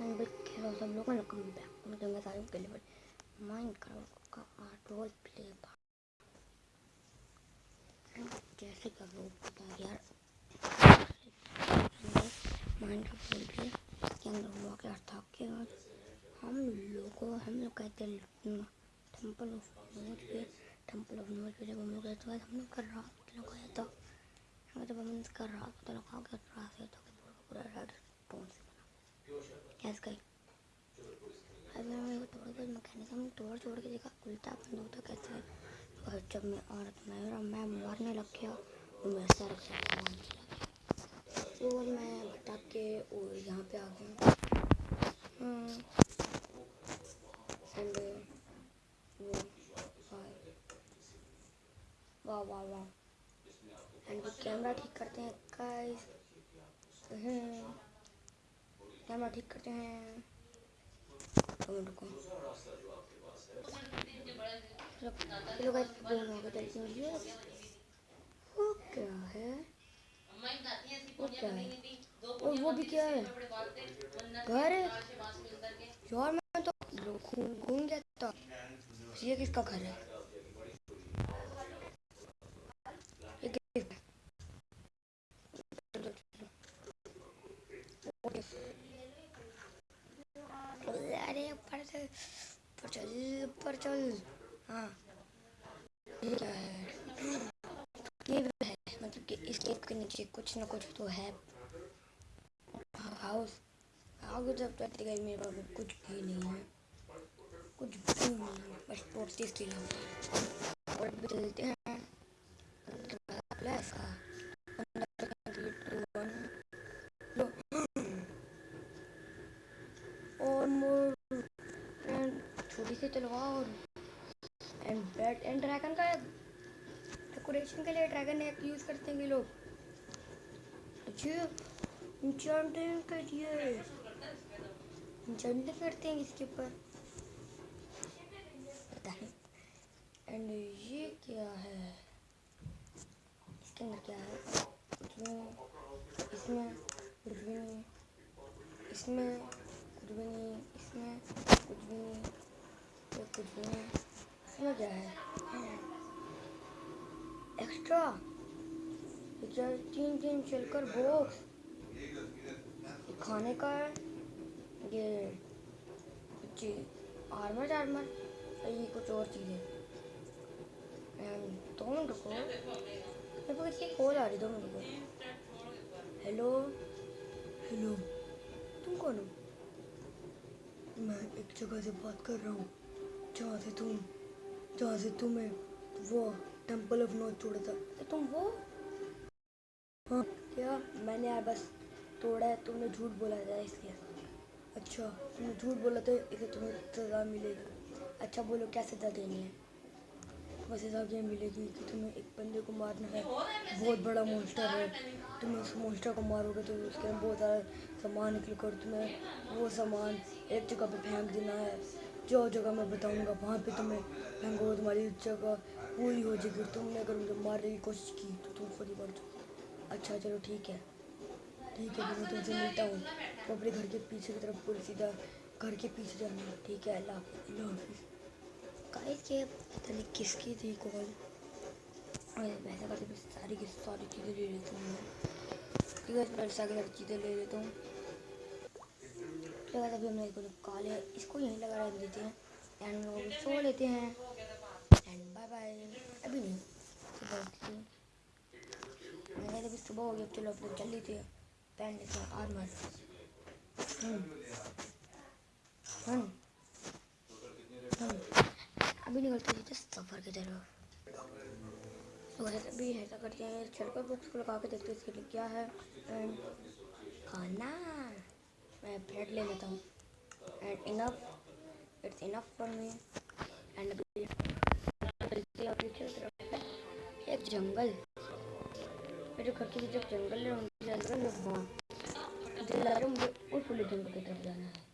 And big hello सब लोग welcome back मैं सारे के लिए माइनक्राफ्ट का आर्ट रोल प्ले जैसे कर लो पता यार माइनक्राफ्ट रोल प्ले के अंदर हुआ क्या था कि हम लोगों हम लोग कहते हैं टेंपल ऑफ़ नॉलेज पे टेंपल ऑफ़ नॉलेज पे जब हम लोग गए तो हम लोग कर रात लगाया था जब हम कर रात पता लगा कि रात से तो पूरा रेड स्टोन से गैस गई अब मैंने वो तोड़ कर मैकेनिज्म तोड़ छोड़ के देखा, उल्टा बंद होता कैसे है? और जब मैं औरत मेरा मैं मारने लग गया और मेरा सर सामान चला और मैं भटक के और यहाँ पे आ गया। एंड वो वाह वाह वाह। एंड कैमरा ठीक करते हैं गाइस कैमरा ठीक करते हैं। वो क्या है? वो क्या है? और वो भी क्या है? घर यार, मैं तो घूम गया था ये किसका घर है? पर चल पर चल। हाँ। ये क्या है ये है मतलब कि इस केव के नीचे कुछ ना कुछ तो है। हाउस आगे जब तक गई मेरे पास कुछ भी नहीं है। कुछ भी नहीं है, बस टोटती के लिए और भी चलते हैं प्लस का और मोर छोटी सी तलवार एंड बैट एंड ड्रैगन का डेकोरेशन के लिए ड्रैगन एक यूज़ करते हैं लोग। अच्छा इंचेंटिंग के इंचेंटिंग करते हैं इसके ऊपर। एंड ये क्या है? इसके अंदर क्या है? नहीं इसमें कुछ भी नहीं इसमें कुछ भी नहीं इसमें कुछ भी नहीं कुछ भी नहीं। क्या है एक्स्ट्रा तीन तीन चलकर बॉक्स खाने का ये जी आर्मर आर्मर ये कुछ और चीज़। दो मिनट रुको मेरे को कॉल आ रही दो मिनट रुको हेलो हेलो तुम कौन हो? मैं एक जगह से बात कर रहा हूँ। जहाँ से तुम जहाँ से तुम्हें वो टेंपल ऑफ़ नॉर्थ छोड़ा था। तो तुम वो? हाँ। क्या? मैंने यार बस तोड़ा है तुमने झूठ बोला था इसलिए अच्छा तुमने झूठ बोला था इसे तुम्हें सज़ा मिलेगी। अच्छा बोलो क्या सज़ा देनी है? बस सज़ा ये मिलेगी कि तुम्हें एक बंदे को मारना है? बहुत बड़ा मोस्टर है। तुम उस मोस्टर को मारोगे तो उसके बहुत सारा सामान निकल कर तुम्हें वो सामान एक जगह पे फेंक देना है। जो जगह मैं बताऊँगा, वहाँ पे तुम्हें फेंको तुम्हारी जगह पूरी हो जाएगी। तुमने अगर मुझे मारने की कोशिश की तो तुम खुद ही मर जाओ। अच्छा चलो ठीक है। ठीक है, मैं तुमसे मिलता हूँ। तो अपने घर के पीछे की तरफ़ पूरी सीधा घर के पीछे जाना। ठीक है, अल्लाह के पता नहीं किसकी थी कॉल। वैसा मैं सारी की सारी चीज़ें ले लेता हूँ। ठीक है, मैं सारी चीज़ें ले लेता हूँ। लगा अभी हम हमने इसको काले इसको यहीं लगा रख देते हैं। एंड लोग सो लेते हैं। एंड बाय बाय अभी नहीं। सुबह उठती मैंने अभी सुबह हो गया चलो अपने चल लेते हैं। पहन लेते हैं आर्मर हम्म। हम्म। अभी निकलते हैं सफ़र की तरफ़। तो ऐसा करते हैं चलकर बुक्स को लगा के देखते हैं इसके क्या है। एंड खाना। मैं ब्रेड ले लेता हूँ। And enough it's enough for me and एक जंगल। मेरे घर के जब जंगल है, उनके मुझे उस वाले जंगल की तरफ़ जाना है।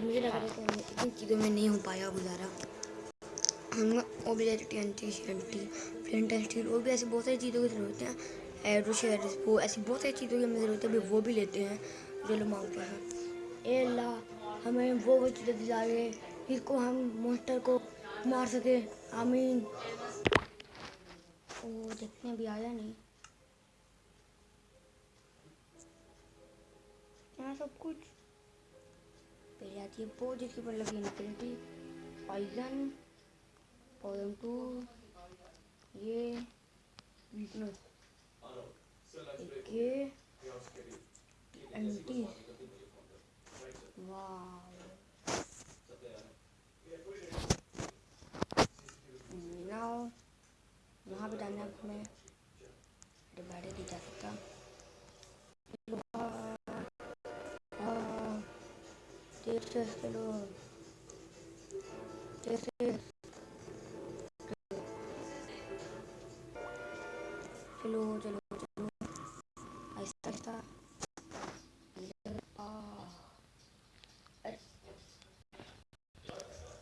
मुझे लग रहा है कि इन चीज़ों में नहीं हो पाया गुजारा। हम वो भी N T N T flint and steel और भी ऐसी बहुत सारी चीज़ों की ज़रूरत है। एरो वो ऐसी बहुत सारी चीज़ों की हमें ज़रूरत है वो भी लेते हैं, जो लोग मांगते हैं। ए अल्लाह, हमें वो वो चीज़ें दिला रहे जिसको हम मोस्टर को मार सके। आमीन। देखते हैं अभी आया नहीं। यहाँ सब कुछ। पहले आती है वो जिसके ऊपर लगी इनफिनिटी पॉइजन पॉइजन टू ये वीकनेस ये एंटी वाह नाउ यहाँ पे डालना है हमें डिवाइडेड नहीं जा सकता टेस्ट चलो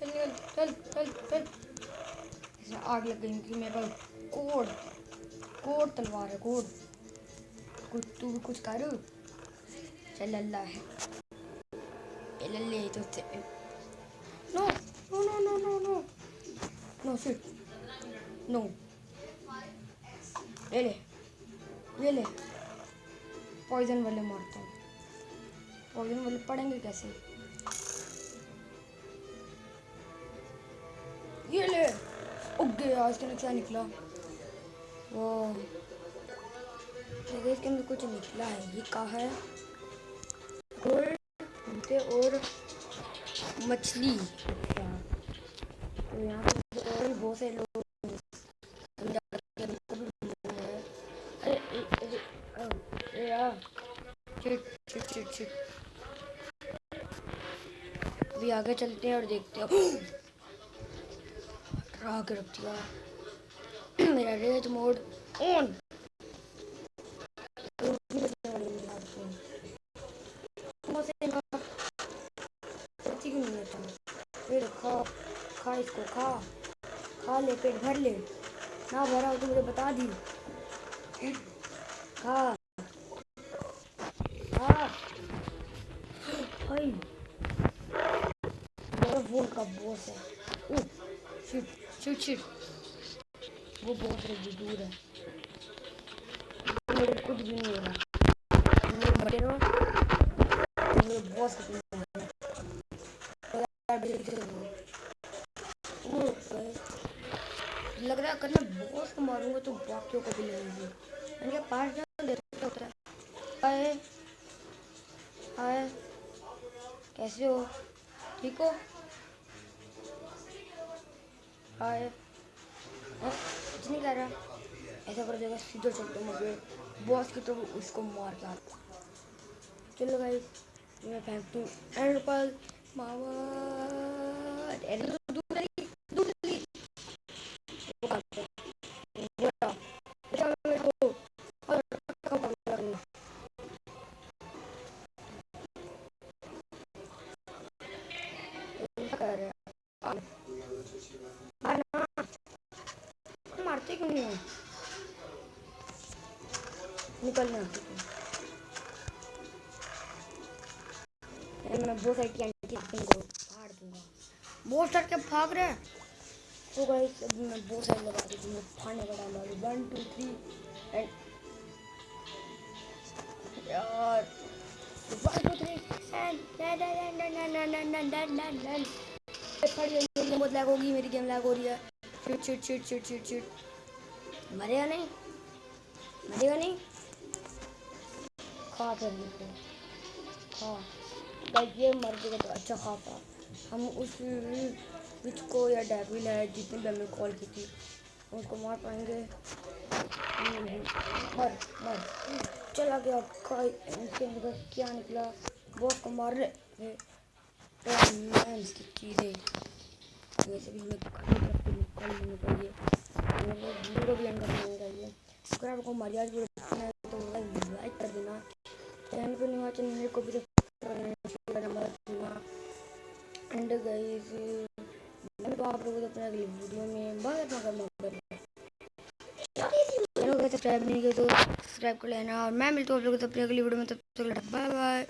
चल चल चल चल चल। इसमें आग लग गई क्योंकि मेरे पास कोड कोड तलवार है, कोड। कुछ तू भी कुछ कर। चल, अल्लाह है। लल्ले तो no no no no no no. No shit no. ले ले। ये ले। पॉइजन वाले मारता हूँ। पॉइजन वाले पड़ेंगे कैसे? ये ले। उगे आज के क्या निकला? वो इसके अंदर कुछ निकला है, ये कहा है? गोल्ड और मछली। अच्छा। तो यहाँ पे और भी बहुत से लोग अभी आगे चलते हैं और देखते हैं। रहा के रख दिया। मेरा रेज मोड ऑन फिर खा खा इसको खा खा ले पेट भर ले ना भरा हो तो मुझे बता दी खा खा हाय मेरा फ़ोन का बॉस है। शिट शिट शिट वो बहुत दूर है मेरे कुछ भी नहीं हो रहा बड़े रहो मेरे हो भाई। लग रहा है मैं बॉस को मारूँगा तो बाकियों को भी लगेगी मैंने पास जाओ होता है कैसे हो ठीक हो कुछ नहीं कर रहा ऐसा कर देगा सीधा चलते मुझे। बॉस की तो उसको मार के चलो भाई, मैं फेंकती हूँ। एंड पर मामा निकल रहे हैं मैं बहुत सारी टी को फाड़ दूँगा बहुत सारे फाग रहे हैं तो गाइस अब मैं बहुत सारी लगा देती मैं फाड़ने का टाइम अभी वन टू थ्री एंड यार वन टू थ्री एंड बहुत लैग होगी मेरी गेम लैग हो रही है cheat cheat cheat cheat cheat cheat मरेगा नहीं मरेगा नहीं खा फिर देखो खा ये मर गया तो अच्छा खाता। हम उस विच को या डेविल है, जितने भी हमने कॉल की थी, उनको मार पाएँगे। मर मर। चला गया का इनके अंदर क्या निकला? बॉस को मार रहे की चीज़ें। वैसे भी हमें कल लेनी चाहिए वीडियो भी अंदर लेनी चाहिए अगर आपको मर्यादा वीडियो तो लाइक कर देना। नहीं चैनल को भी एंड गाइस मैं तो आप लोगों को अपने अगली वीडियो में सब्सक्राइब नहीं किया तो सब्सक्राइब कर लेना। और मैं मिलता हूँ आप लोगों को अपनी अगली वीडियो में, तब तक बाय बाय